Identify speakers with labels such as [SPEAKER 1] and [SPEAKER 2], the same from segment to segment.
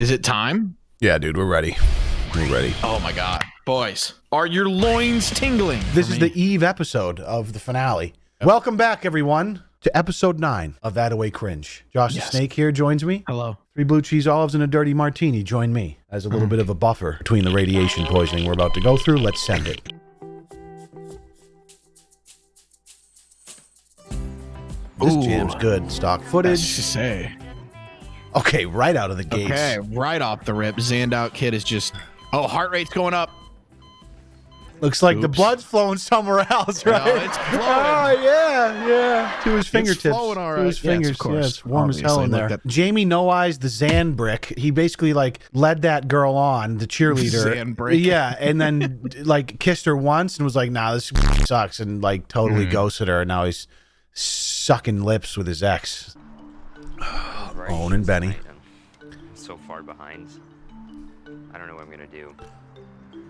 [SPEAKER 1] Is it time?
[SPEAKER 2] Yeah, dude, we're ready. We're ready.
[SPEAKER 1] Oh my god. Boys, are your loins tingling?
[SPEAKER 2] This is
[SPEAKER 1] me?
[SPEAKER 2] the Eve episode of the finale. Welcome back, everyone, to episode nine of That Away Cringe. Josh
[SPEAKER 1] Yes.
[SPEAKER 2] the Snake here joins me.
[SPEAKER 1] Hello.
[SPEAKER 2] Three blue cheese olives and a dirty martini join me as a little
[SPEAKER 1] Mm.
[SPEAKER 2] bit of a buffer between the radiation poisoning we're about to go through. Let's send it. This
[SPEAKER 1] Ooh.
[SPEAKER 2] jam's good. Stock
[SPEAKER 1] That's
[SPEAKER 2] footage.
[SPEAKER 1] to say.
[SPEAKER 2] Okay, right out of the gate.
[SPEAKER 1] Okay, right off the rip, Zandout Kid is just. Oh, heart rate's going up.
[SPEAKER 2] Looks like the blood's flowing somewhere else,
[SPEAKER 1] No,
[SPEAKER 2] right?
[SPEAKER 1] it's flowing.
[SPEAKER 2] Oh yeah, yeah. To his fingertips.
[SPEAKER 1] flowing all
[SPEAKER 2] To his
[SPEAKER 1] right. Yes,
[SPEAKER 2] fingers.
[SPEAKER 1] of course.
[SPEAKER 2] Yeah, it's warm as hell in there.
[SPEAKER 1] look, that-
[SPEAKER 2] Jamie No Eyes, the Zan brick. He basically like led that girl on, the cheerleader.
[SPEAKER 1] Zan brick.
[SPEAKER 2] Yeah, and then like kissed her once and was like, "Nah, this sucks," and like totally
[SPEAKER 1] Mm.
[SPEAKER 2] ghosted her. And now he's sucking lips with his ex.
[SPEAKER 3] Right.
[SPEAKER 2] Owen and Benny.
[SPEAKER 3] I'm so far behind. I don't know what I'm gonna do.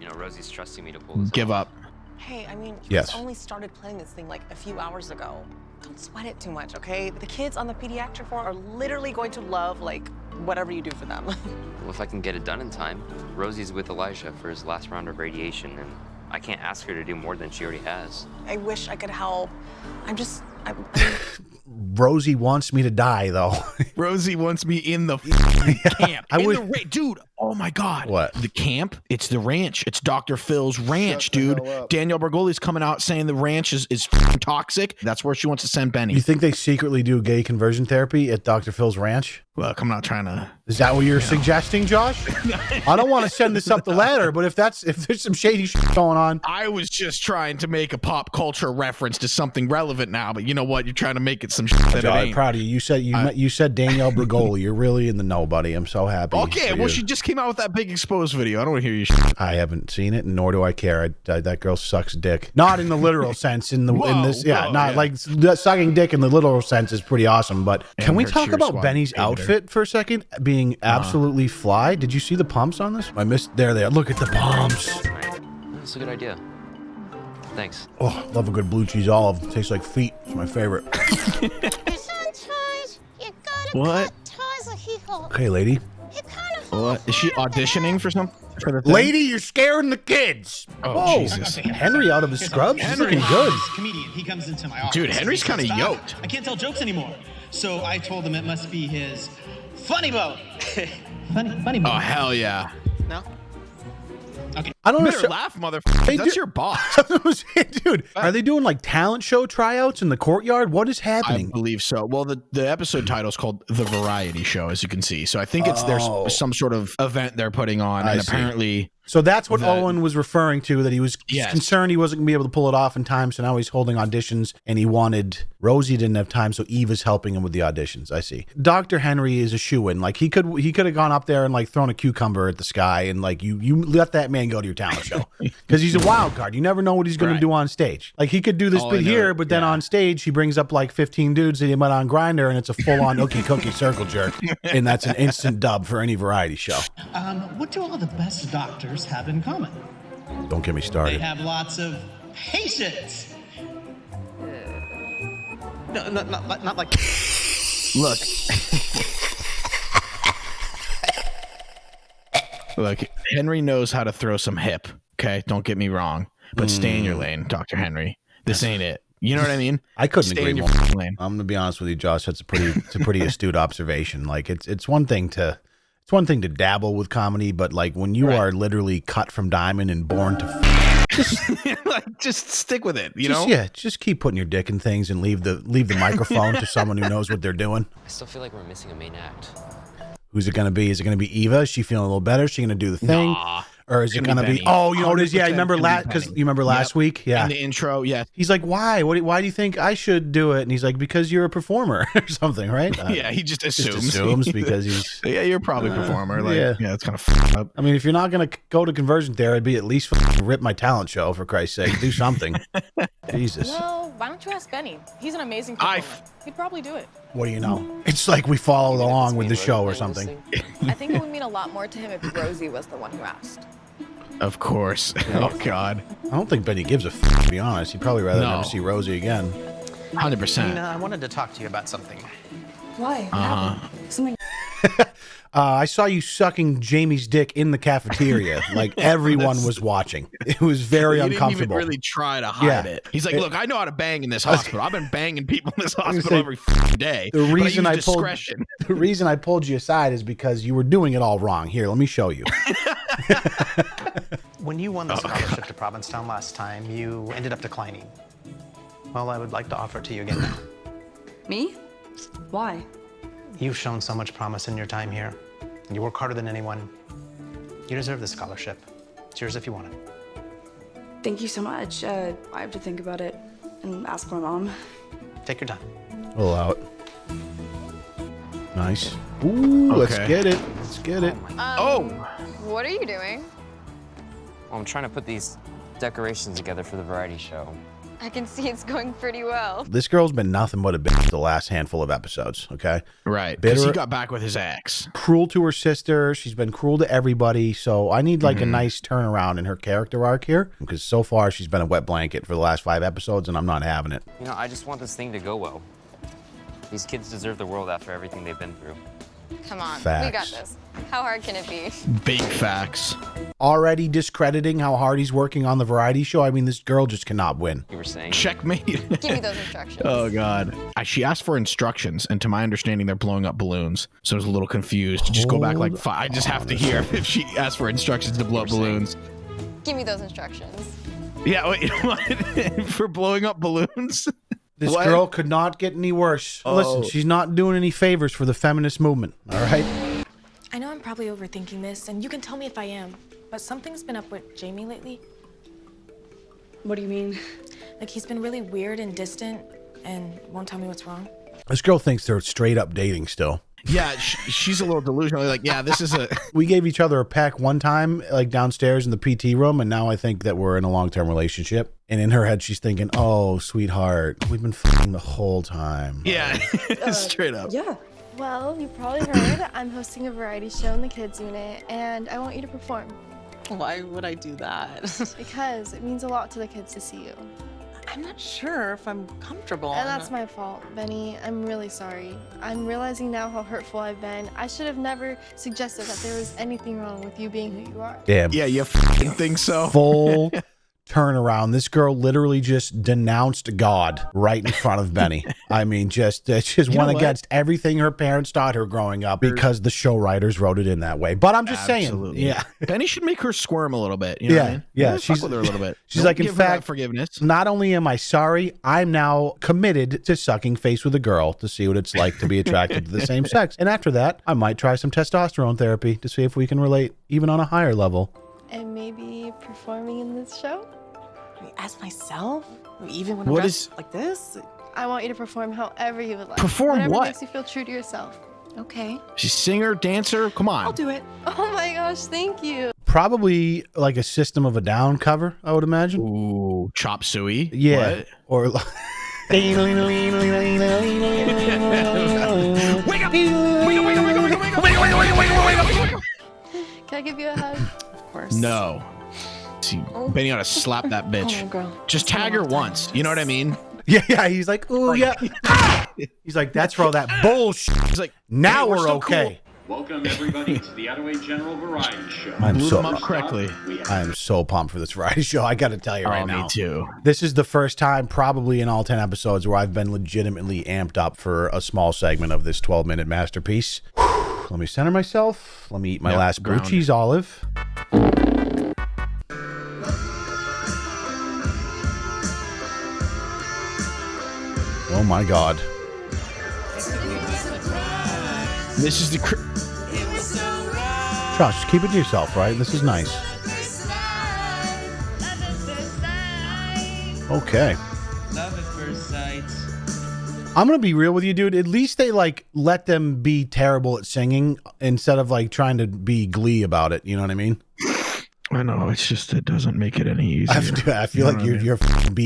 [SPEAKER 3] You know, Rosie's trusting me to pull this
[SPEAKER 1] Give
[SPEAKER 3] off.
[SPEAKER 1] up.
[SPEAKER 4] Hey, I mean, you
[SPEAKER 2] Yes.
[SPEAKER 4] just only started playing this thing like a few hours ago. Don't sweat it too much, okay? The kids on the pediatric floor are literally going to love like whatever you do for them.
[SPEAKER 3] Well, if I can get it done in time, Rosie's with Elijah for his last round of radiation, and I can't ask her to do more than she already has.
[SPEAKER 4] I wish I could help. I'm just, I, I mean,
[SPEAKER 2] Rosie wants me to die, though.
[SPEAKER 1] Rosie wants me in the f***ing camp.
[SPEAKER 2] I
[SPEAKER 1] in
[SPEAKER 2] would-
[SPEAKER 1] the ra- dude. Oh my god.
[SPEAKER 2] What?
[SPEAKER 1] The camp? It's the ranch. It's Dr. Phil's ranch, dude. Danielle Bregoli's coming out saying the ranch is is toxic. That's where she wants to send Benny.
[SPEAKER 2] you think they secretly do gay conversion therapy at Dr. Phil's ranch?
[SPEAKER 1] Look, I'm not trying to.
[SPEAKER 2] Is that what you're suggesting, Josh? I don't want to send this up the ladder, but if that's if there's some shady shit going on,
[SPEAKER 1] I was just trying to make a pop culture reference to something relevant now, but you know what? You're trying to make it some shit that
[SPEAKER 2] I'm
[SPEAKER 1] ain't.
[SPEAKER 2] proud of you. You said you
[SPEAKER 1] I-
[SPEAKER 2] met, you said Danielle Bregoli. You're really in the know, buddy. I'm so happy.
[SPEAKER 1] Okay, well,
[SPEAKER 2] you.
[SPEAKER 1] she just came out with that big exposed video. I don't want to hear you. Shit.
[SPEAKER 2] I haven't seen it, nor do I care. I, I, that girl sucks dick. Not in the literal sense. In the in this, yeah,
[SPEAKER 1] whoa,
[SPEAKER 2] not
[SPEAKER 1] yeah.
[SPEAKER 2] like sucking dick in the literal sense is pretty awesome. But can we talk about
[SPEAKER 1] squad
[SPEAKER 2] Benny's
[SPEAKER 1] hated her.
[SPEAKER 2] outfit for a second? Being uh-huh. absolutely fly. Did you see the pumps on this? I missed. There they are. Look at the pumps.
[SPEAKER 3] That's a good idea. Thanks.
[SPEAKER 2] Oh, love a good blue cheese olive. Tastes like feet. It's my favorite.
[SPEAKER 5] Your son tries. You gotta
[SPEAKER 1] What?
[SPEAKER 5] cut ties like he holds.
[SPEAKER 2] Okay, lady.
[SPEAKER 5] He
[SPEAKER 1] What is she auditioning for something? For the?
[SPEAKER 2] Lady, you're scaring the kids.
[SPEAKER 1] Oh,
[SPEAKER 2] Whoa.
[SPEAKER 1] Jesus.
[SPEAKER 2] Henry out of his scrubs. He's looking good.
[SPEAKER 6] comedian. He comes into my office.
[SPEAKER 1] Dude, Henry's kinda yoked."
[SPEAKER 6] I can't tell jokes anymore. So I told him it must be his funny bone. funny, funny bone.
[SPEAKER 1] Oh hell yeah!
[SPEAKER 6] no.
[SPEAKER 2] I don't
[SPEAKER 1] You better
[SPEAKER 2] know.
[SPEAKER 1] laugh, motherfucker. That's
[SPEAKER 2] do-
[SPEAKER 1] your boss.
[SPEAKER 2] Dude, uh, are they doing like talent show tryouts in the courtyard? What is happening?
[SPEAKER 1] I believe so. Well, the, the episode title is called The Variety Show, as you can see. So I think it's
[SPEAKER 2] Oh.
[SPEAKER 1] there's some sort of event they're putting on,
[SPEAKER 2] I
[SPEAKER 1] and
[SPEAKER 2] see.
[SPEAKER 1] apparently,
[SPEAKER 2] So that's what
[SPEAKER 1] that-
[SPEAKER 2] Owen was referring to. That he was
[SPEAKER 1] Yes.
[SPEAKER 2] concerned he wasn't gonna be able to pull it off in time. So now he's holding auditions, and he wanted Rosie didn't have time, so Eve is helping him with the auditions. I see. Doctor Henry is a shoe in. Like he could he could have gone up there and like thrown a cucumber at the sky, and like you you let that man go to your talent show because he's a wild card. You never know what he's gonna do on stage. Like he could do this
[SPEAKER 1] Oh, I
[SPEAKER 2] bit here, but then
[SPEAKER 1] Yeah.
[SPEAKER 2] on stage he brings up like fifteen dudes that he met on Grindr, and it's a full on ookie cookie circle jerk, and that's an instant dub for any variety show.
[SPEAKER 6] Um, what do all the best doctors have in common?
[SPEAKER 2] Don't get me started.
[SPEAKER 6] They
[SPEAKER 2] started.
[SPEAKER 6] have lots of patience. No, not, not, not like.
[SPEAKER 1] look, look, Henry knows how to throw some hip. Okay, don't get me wrong, but stay in your mm. lane, Doctor Henry. This ain't it. You know what I mean?
[SPEAKER 2] I couldn't
[SPEAKER 1] Stay
[SPEAKER 2] agree
[SPEAKER 1] in your
[SPEAKER 2] more.
[SPEAKER 1] lane.
[SPEAKER 2] I'm gonna be honest with you, Josh. That's a pretty, it's a pretty astute observation. Like it's, it's one thing to, it's one thing to dabble with comedy, but like when you
[SPEAKER 1] Right.
[SPEAKER 2] are literally cut from diamond and born to, f-
[SPEAKER 1] like, just stick with it. You
[SPEAKER 2] just,
[SPEAKER 1] know?
[SPEAKER 2] yeah, just keep putting your dick in things and leave the, leave the microphone to someone who knows what they're doing.
[SPEAKER 3] I still feel like we're missing a main act.
[SPEAKER 2] Who's it gonna be? Is it gonna be Eva? Is she feeling a little better? Is she gonna do the thing?
[SPEAKER 1] Nah.
[SPEAKER 2] Or is it
[SPEAKER 1] Gonna
[SPEAKER 2] gonna
[SPEAKER 1] be?
[SPEAKER 2] Oh, you know what it is? Yeah,
[SPEAKER 1] 100%
[SPEAKER 2] remember last because you remember last
[SPEAKER 1] Yep.
[SPEAKER 2] week? Yeah,
[SPEAKER 1] In the intro, yeah.
[SPEAKER 2] He's like, why? What? Why do you think I should do it? And he's like, because you're a performer or something, right? Uh,
[SPEAKER 1] Yeah, he just
[SPEAKER 2] just
[SPEAKER 1] assumes.
[SPEAKER 2] assumes because he's.
[SPEAKER 1] yeah, you're probably a performer. Like,
[SPEAKER 2] yeah.
[SPEAKER 1] yeah, it's kind of up.
[SPEAKER 2] I mean, if you're not gonna go to conversion therapy, at least rip my talent show for Christ's sake. Do something. Jesus,
[SPEAKER 4] well, why don't you ask Benny? He's an amazing
[SPEAKER 1] I
[SPEAKER 4] performer. He'd probably do it.
[SPEAKER 2] what do you know? It's like we followed along with the show or something.
[SPEAKER 4] I think it would mean a lot more to him if Rosie was the one who asked.
[SPEAKER 1] Of course. Oh God.
[SPEAKER 2] I don't think Benny gives a f- to be honest. He'd probably rather
[SPEAKER 1] No.
[SPEAKER 2] never see Rosie again.
[SPEAKER 1] Hundred percent.
[SPEAKER 7] Nina, I wanted to talk to you about something.
[SPEAKER 4] Why?
[SPEAKER 1] Uh huh.
[SPEAKER 4] Something.
[SPEAKER 2] Uh, I saw you sucking Jamie's dick in the cafeteria. like everyone was watching. It was very
[SPEAKER 1] he didn't even
[SPEAKER 2] uncomfortable.
[SPEAKER 1] really try to hide
[SPEAKER 2] Yeah.
[SPEAKER 1] it. He's like,
[SPEAKER 2] It-
[SPEAKER 1] "Look, I know how to bang in this hospital. I've been banging people in this hospital
[SPEAKER 2] say,
[SPEAKER 1] every f***ing day.
[SPEAKER 2] the reason
[SPEAKER 1] I,
[SPEAKER 2] I pulled-
[SPEAKER 1] discretion.
[SPEAKER 2] the reason I pulled you aside is because you were doing it all wrong. Here, let me show you.
[SPEAKER 7] When you
[SPEAKER 1] Oh,
[SPEAKER 7] won the scholarship to Provincetown last time, you ended up declining. Well, I would like to offer it to you again now.
[SPEAKER 8] Me? Why?
[SPEAKER 7] You've shown so much promise in your time here. You work harder than anyone. You deserve this scholarship. It's yours if you want it.
[SPEAKER 8] Thank you so much. Uh, I have to think about it and ask my mom.
[SPEAKER 7] Take your time.
[SPEAKER 2] Pull out. Nice. Ooh, let's get it. Let's get it.
[SPEAKER 1] Oh,
[SPEAKER 5] What are you doing?
[SPEAKER 3] Well, I'm trying to put these decorations together for the variety show.
[SPEAKER 5] I can see it's going pretty well.
[SPEAKER 2] This girl's been nothing but a bitch the last handful of episodes. Okay,
[SPEAKER 1] right. Because he got back with his ex.
[SPEAKER 2] cruel to her sister. She's been cruel to everybody. So I need like a mm-hmm. nice turnaround in her character arc here because so far she's been a wet blanket for the last five episodes, and I'm not having it.
[SPEAKER 3] You know, I just want this thing to go well. These kids deserve the world after everything they've been through.
[SPEAKER 5] Come on, we got this. How hard can it be?
[SPEAKER 1] Big facts.
[SPEAKER 2] Already discrediting how hard he's working on the variety show. I mean, this girl just cannot win.
[SPEAKER 3] You were saying.
[SPEAKER 1] Checkmate.
[SPEAKER 5] Give me those instructions.
[SPEAKER 1] oh God. I, she asked for instructions, and to my understanding, they're blowing up balloons. So I was a little confused. Just go back like five. I just have to hear if she asked for instructions to blow up
[SPEAKER 3] You saying-
[SPEAKER 1] balloons.
[SPEAKER 5] Give me those instructions.
[SPEAKER 1] Yeah, wait, what? for blowing up balloons?
[SPEAKER 2] This
[SPEAKER 1] What?
[SPEAKER 2] girl could not get any worse. Listen,
[SPEAKER 1] Oh.
[SPEAKER 2] she's not doing any favors for the feminist movement. All right.
[SPEAKER 9] I know I'm probably overthinking this, and you can tell me if I am, but something's been up with Jamie lately.
[SPEAKER 8] What do you mean?
[SPEAKER 9] Like, he's been really weird and distant and won't tell me what's wrong.
[SPEAKER 2] This girl thinks they're straight up dating still.
[SPEAKER 1] Yeah, sh she's a little delusional. Like, yeah, this is a.
[SPEAKER 2] We gave each other a peck one time, like downstairs in the PT room, and now I think that we're in a long term relationship. And in her head, she's thinking, "Oh, sweetheart, we've been fucking the whole time."
[SPEAKER 1] Yeah, straight up.
[SPEAKER 8] Yeah.
[SPEAKER 10] Well, you probably heard I'm hosting a variety show in the kids unit, and I want you to perform
[SPEAKER 4] Why would I do that?
[SPEAKER 10] because it means a lot to the kids to see you.
[SPEAKER 4] I'm not sure if I'm comfortable.
[SPEAKER 10] And that's my fault, Benny. I'm really sorry. I'm realizing now how hurtful I've been. I should have never suggested that there was anything wrong with you being who you are.
[SPEAKER 2] Damn.
[SPEAKER 1] Yeah, you fucking think so?
[SPEAKER 2] Full turnaround. This girl literally just denounced God right in front of Benny. I mean, just uh, just
[SPEAKER 1] You
[SPEAKER 2] went against everything her parents taught her growing up because the show writers wrote it in that way. But I'm just
[SPEAKER 1] Absolutely.
[SPEAKER 2] saying, yeah.
[SPEAKER 1] Benny should make her squirm a little bit. You know
[SPEAKER 2] Yeah,
[SPEAKER 1] what I mean?
[SPEAKER 2] yeah,
[SPEAKER 1] Fuck
[SPEAKER 2] she's-
[SPEAKER 1] with her a little bit.
[SPEAKER 2] she's
[SPEAKER 1] Don't
[SPEAKER 2] like, in
[SPEAKER 1] give her
[SPEAKER 2] fact-
[SPEAKER 1] forgiveness.
[SPEAKER 2] Not only am I sorry, I'm now committed to sucking face with a girl to see what it's like to be attracted to the same sex. And after that, I might try some testosterone therapy to see if we can relate even on a higher level.
[SPEAKER 10] And maybe performing in this show?
[SPEAKER 4] As myself, even when
[SPEAKER 1] What
[SPEAKER 4] I'm dressed
[SPEAKER 1] is-
[SPEAKER 4] like this.
[SPEAKER 10] I want you to perform however you would like.
[SPEAKER 1] Perform
[SPEAKER 10] Whatever
[SPEAKER 1] what?
[SPEAKER 10] makes you feel true to yourself.
[SPEAKER 5] Okay.
[SPEAKER 1] She's singer, dancer. Come on.
[SPEAKER 4] I'll do it.
[SPEAKER 10] Oh my gosh, thank you.
[SPEAKER 2] Probably like a System of a Down cover, I would imagine.
[SPEAKER 1] Ooh, chop suey.
[SPEAKER 2] Yeah.
[SPEAKER 1] What?
[SPEAKER 2] Or
[SPEAKER 1] up! Up! Wake up! Wake up! Wake up! Wake up! Wake up! Wake up! Wake up!
[SPEAKER 10] Can I give you a hug?
[SPEAKER 4] Of course.
[SPEAKER 1] No. See, Benny ought to slap that bitch.
[SPEAKER 4] Oh, girl.
[SPEAKER 1] Just tag her once. You know what I mean?
[SPEAKER 2] Yeah, yeah. He's like, ooh, yeah. Ah! He's like, that's for all that bullshit.
[SPEAKER 1] He's like,
[SPEAKER 2] Now
[SPEAKER 1] hey,
[SPEAKER 2] we're,
[SPEAKER 1] still
[SPEAKER 2] okay.
[SPEAKER 11] Welcome everybody to the Attaway General Variety Show.
[SPEAKER 2] I'm
[SPEAKER 1] Blew
[SPEAKER 2] so
[SPEAKER 1] them up correctly.
[SPEAKER 2] I am so pumped for this variety show. I got to tell you right
[SPEAKER 1] oh,
[SPEAKER 2] now.
[SPEAKER 1] me too.
[SPEAKER 2] This is the first time, probably in all 10 episodes, where I've been legitimately amped up for a small segment of this 12 minute masterpiece. Let me center myself. Let me eat my
[SPEAKER 1] Yep,
[SPEAKER 2] last blue cheese olive. Oh my God.
[SPEAKER 1] This is the. Cr-
[SPEAKER 2] Josh, keep it to yourself, right? This is nice. Okay.
[SPEAKER 6] Love at first sight.
[SPEAKER 2] I'm gonna be real with you, dude. At least they like let them be terrible at singing instead of like trying to be glee about it. You know what I mean?
[SPEAKER 1] I know. It's just it doesn't make it any easier.
[SPEAKER 2] I feel, I feel
[SPEAKER 1] You know
[SPEAKER 2] like
[SPEAKER 1] what I
[SPEAKER 2] your
[SPEAKER 1] mean?
[SPEAKER 2] your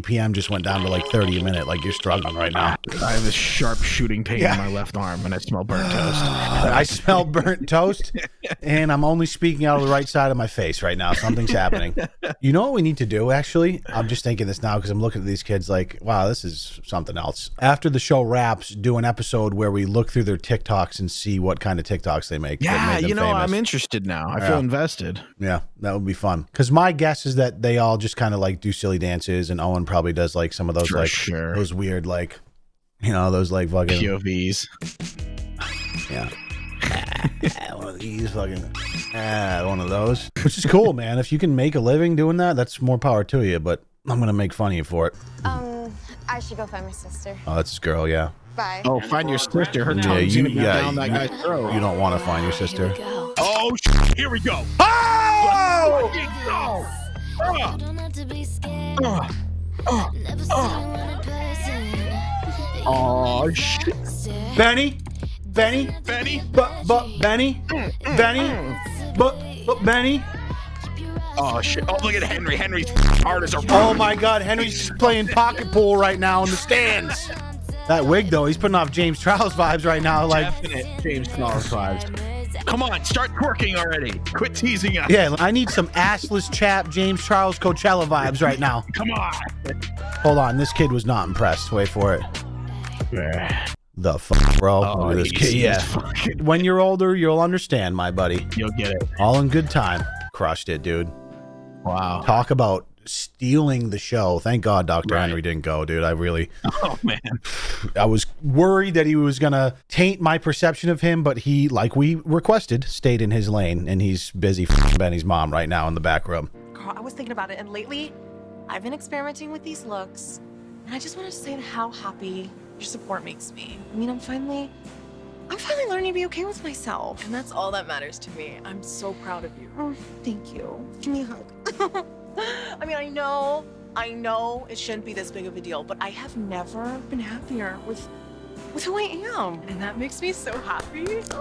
[SPEAKER 2] BPM just went down to like 30 a minute. Like you're struggling right now.
[SPEAKER 1] I have this sharp shooting pain
[SPEAKER 2] Yeah.
[SPEAKER 1] in my left arm, and I smell burnt toast.
[SPEAKER 2] I smell burnt toast, and I'm only speaking out of the right side of my face right now. Something's happening. You know what we need to do? Actually, I'm just thinking this now because I'm looking at these kids like, wow, this is something else. After the show wraps, do an episode where we look through their TikToks and see what kind of TikToks they make.
[SPEAKER 1] Yeah, you know,
[SPEAKER 2] famous.
[SPEAKER 1] I'm interested now. I
[SPEAKER 2] Yeah.
[SPEAKER 1] feel invested.
[SPEAKER 2] Yeah, that would be fun. Because my guess is that they all just kind of like do silly dances, and Owen probably does like some of those
[SPEAKER 1] For
[SPEAKER 2] like
[SPEAKER 1] sure.
[SPEAKER 2] those weird like, you know, those like fucking
[SPEAKER 1] POVs.
[SPEAKER 2] yeah. one of these fucking ah, one of those, which is cool, man. If you can make a living doing that, that's more power to you. But I'm gonna make fun of you for it.
[SPEAKER 5] Um, I should go find my sister.
[SPEAKER 2] Oh, that's this girl, yeah.
[SPEAKER 5] Bye.
[SPEAKER 1] Oh, find your sister. Her
[SPEAKER 2] Yeah,
[SPEAKER 1] tongue's
[SPEAKER 2] you,
[SPEAKER 1] gonna be
[SPEAKER 2] yeah,
[SPEAKER 1] down that guy's throat.
[SPEAKER 2] you don't want to find your sister.
[SPEAKER 1] Oh, sh- here we go. Oh! Oh, shit.
[SPEAKER 2] Benny, Benny,
[SPEAKER 1] Benny.
[SPEAKER 2] but but Benny, Benny, but but Benny.
[SPEAKER 1] Oh, shit. Oh, look at Henry. Henry's hard as a
[SPEAKER 2] Oh my God, Henry's playing pocket pool right now in the stands. That wig though, he's putting off James Charles vibes right now. Like,
[SPEAKER 1] Definite James Charles vibes. Come on, start twerking already. Quit teasing us.
[SPEAKER 2] yeah, I need some assless chap James Charles Coachella vibes right now.
[SPEAKER 1] Come on.
[SPEAKER 2] Hold on, this kid was not impressed. Wait for it. The fuck, bro.
[SPEAKER 1] Oh,
[SPEAKER 2] this kid. Yeah. When you're older, you'll understand, my buddy.
[SPEAKER 1] You'll get it.
[SPEAKER 2] All in good time. Crushed it, dude.
[SPEAKER 1] Wow.
[SPEAKER 2] Talk about stealing the show. Thank God Dr.
[SPEAKER 1] Right.
[SPEAKER 2] Henry didn't go, dude. I really
[SPEAKER 1] Oh, man.
[SPEAKER 2] I was worried that he was gonna taint my perception of him, but he, like we requested, stayed in his lane and he's busy f***ing Benny's mom right now in the back room.
[SPEAKER 4] Girl, I was thinking about it, and lately, I've been experimenting with these looks, and I just want to say how happy your support makes me. I mean, I'm finally, I'm finally learning to be okay with myself.
[SPEAKER 9] And that's all that matters to me. I'm so proud of you.
[SPEAKER 4] Oh, thank you. Give me a hug. I mean, I know, I know it shouldn't be this big of a deal, but I have never been happier with, with who I am.
[SPEAKER 9] And that makes me so happy.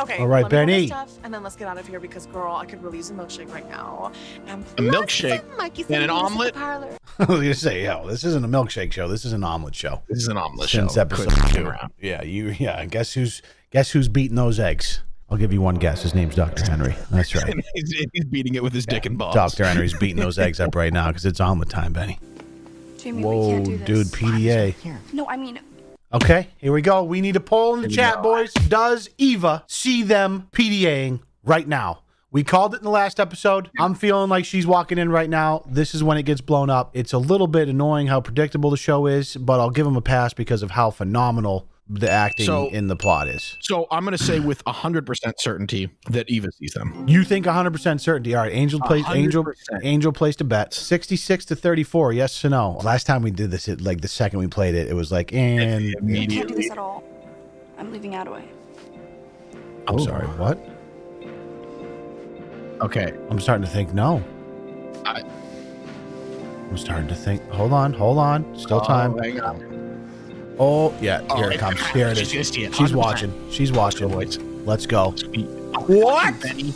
[SPEAKER 4] Okay.
[SPEAKER 2] All right,
[SPEAKER 4] let me get my
[SPEAKER 2] Benny.
[SPEAKER 4] Stuff, and then let's get out of here because, girl, I could really use a milkshake right now. And
[SPEAKER 1] A milkshake
[SPEAKER 4] Mikey's
[SPEAKER 1] and an
[SPEAKER 4] gonna meet us at the
[SPEAKER 1] omelet?
[SPEAKER 4] parlor.
[SPEAKER 2] I was gonna say, yo, this isn't a milkshake show. This is an omelet show.
[SPEAKER 1] This is an omelet
[SPEAKER 2] Since
[SPEAKER 1] show.
[SPEAKER 2] episode
[SPEAKER 1] Quit
[SPEAKER 2] two.
[SPEAKER 1] around.
[SPEAKER 2] Yeah, you. Yeah, guess who's guess who's beating those eggs? I'll give you one guess. His name's Dr. Henry. That's right.
[SPEAKER 1] he's, he's beating it with his dick and balls.
[SPEAKER 2] Dr. Henry's beating those eggs up right now because it's omelet time, Benny.
[SPEAKER 8] Jamie, we
[SPEAKER 2] Whoa,
[SPEAKER 8] can't do
[SPEAKER 2] dude. PDA.
[SPEAKER 8] No, I mean,
[SPEAKER 2] Okay, here we go. We need a poll in the chat,
[SPEAKER 1] go.
[SPEAKER 2] boys. Does Eva see them PDAing right now? We called it in the last episode. I'm feeling like she's walking in right now. This is when it gets blown up. It's a little bit annoying how predictable the show is, but I'll give them a pass because of how phenomenal the acting
[SPEAKER 1] So-
[SPEAKER 2] in the plot is.
[SPEAKER 1] So I'm going to say with 100% certainty that Eva sees them.
[SPEAKER 2] You think 100% certainty. All right, Angel plays Angel
[SPEAKER 1] 100%.
[SPEAKER 2] Angel placed a bet. 66 to 34. Yes or no? Last time we did this, it, like the second we played it, it was like and
[SPEAKER 8] I can't do
[SPEAKER 1] Immediately.
[SPEAKER 8] this at all. I'm leaving Attaway.
[SPEAKER 2] I'm sorry, what?
[SPEAKER 1] Okay.
[SPEAKER 2] I'm starting to think no.
[SPEAKER 1] I-
[SPEAKER 2] I'm starting to think. Hold on, hold on. Still oh, time.
[SPEAKER 1] Oh, hang on.
[SPEAKER 2] Oh, yeah.
[SPEAKER 1] Oh,
[SPEAKER 2] Here it
[SPEAKER 1] it-
[SPEAKER 2] comes. Here it is.
[SPEAKER 1] she's it,
[SPEAKER 2] She's watching. She's watching.
[SPEAKER 1] boys.
[SPEAKER 2] Let's go.
[SPEAKER 1] What? Benny.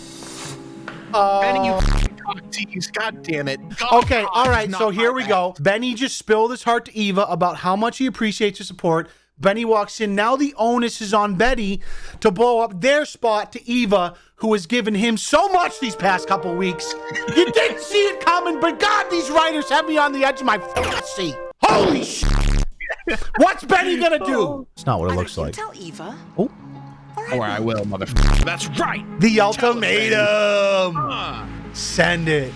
[SPEAKER 2] Oh.
[SPEAKER 1] Benny, you f***ing. God damn it. God,
[SPEAKER 2] Okay, all right. So here we
[SPEAKER 1] bad.
[SPEAKER 2] go. Benny just spilled his heart to Eva about how much he appreciates her support. Benny walks in. Now the onus is on Betty to blow up their spot to Eva, who has given him so much these past couple weeks. You didn't see it coming, but God, these writers have me on the edge of my fucking seat. Holy shit. What's Benny gonna do? It's not what it
[SPEAKER 4] Either
[SPEAKER 2] looks
[SPEAKER 4] you
[SPEAKER 2] like.
[SPEAKER 4] tell Eva,
[SPEAKER 2] Oh,
[SPEAKER 1] Or I will, motherfucker. That's right.
[SPEAKER 2] the ultimatum.
[SPEAKER 1] Uh,
[SPEAKER 2] Send it.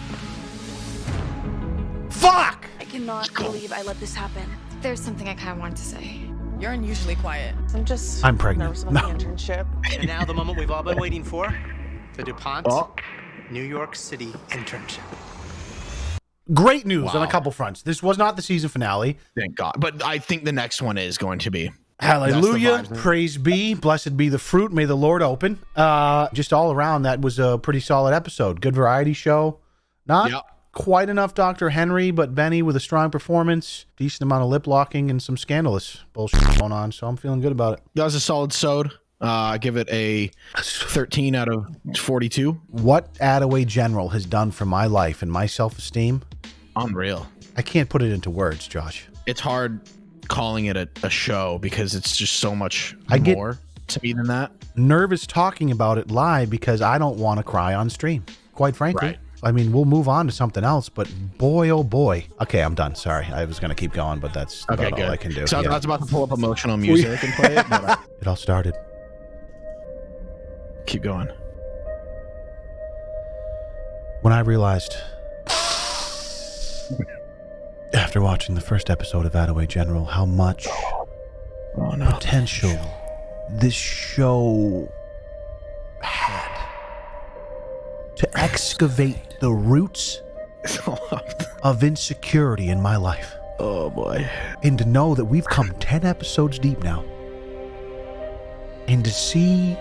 [SPEAKER 2] Fuck.
[SPEAKER 8] I cannot believe I let this happen.
[SPEAKER 5] There's something I kind of wanted to say.
[SPEAKER 9] You're unusually quiet.
[SPEAKER 4] I'm just
[SPEAKER 2] I'm pregnant.
[SPEAKER 4] nervous about
[SPEAKER 2] No.
[SPEAKER 4] the internship.
[SPEAKER 7] And now the moment we've all been waiting for the DuPont
[SPEAKER 1] Oh.
[SPEAKER 7] New York City internship.
[SPEAKER 2] Great news on a couple fronts. This was not the season finale.
[SPEAKER 1] thank God. But I think the next one is going to be.
[SPEAKER 2] Hallelujah.
[SPEAKER 1] Vibes.
[SPEAKER 2] Praise be. Blessed be the fruit. May the Lord open. Uh, just all around, that was a pretty solid episode. Good variety show. Not
[SPEAKER 1] Yep.
[SPEAKER 2] quite enough Dr. Henry, but Benny with a strong performance, decent amount of lip locking, and some scandalous bullshit going on. So I'm feeling good about it.
[SPEAKER 1] That was a solid sode. Uh, I give it a 13 out of 42.
[SPEAKER 2] What Attaway General has done for my life and my self esteem,
[SPEAKER 1] Unreal.
[SPEAKER 2] I can't put it into words, Josh.
[SPEAKER 1] It's hard calling it a, a show because it's just so much
[SPEAKER 2] I
[SPEAKER 1] more to me than that.
[SPEAKER 2] Nervous talking about it live because I don't want to cry on stream, quite frankly.
[SPEAKER 1] Right.
[SPEAKER 2] I mean, we'll move on to something else, but boy, oh boy. Okay, I'm done. Sorry. I was going to keep going, but that's
[SPEAKER 1] Okay,
[SPEAKER 2] about
[SPEAKER 1] good.
[SPEAKER 2] all I can do.
[SPEAKER 1] So I was about to pull up emotional music and play it, I-
[SPEAKER 2] It all started.
[SPEAKER 1] keep going.
[SPEAKER 2] when I realized after watching the first episode of Attaway General how much
[SPEAKER 1] Oh no.
[SPEAKER 2] potential this show had to excavate the roots of insecurity in my life.
[SPEAKER 1] Oh boy.
[SPEAKER 2] And to know that we've come 10 episodes deep now. And to see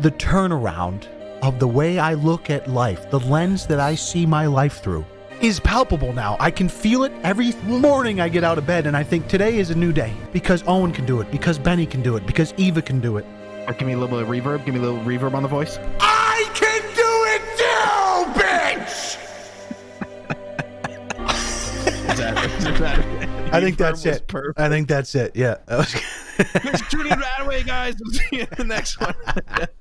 [SPEAKER 2] the turnaround of the way I look at life, the lens that I see my life through, is palpable now. I can feel it every morning I get out of bed and I think today is a new day because Owen can do it, because Benny can do it, because Eva can do it.
[SPEAKER 1] Or Give me a little bit of reverb. Give me a little reverb on the voice.
[SPEAKER 2] I can do it too, bitch!
[SPEAKER 1] Is that, is that,
[SPEAKER 2] I think that's it.
[SPEAKER 1] Perfect.
[SPEAKER 2] I think that's it. Yeah. That was-
[SPEAKER 1] Thanks for tuning in right away, guys. We'll see you in the next one.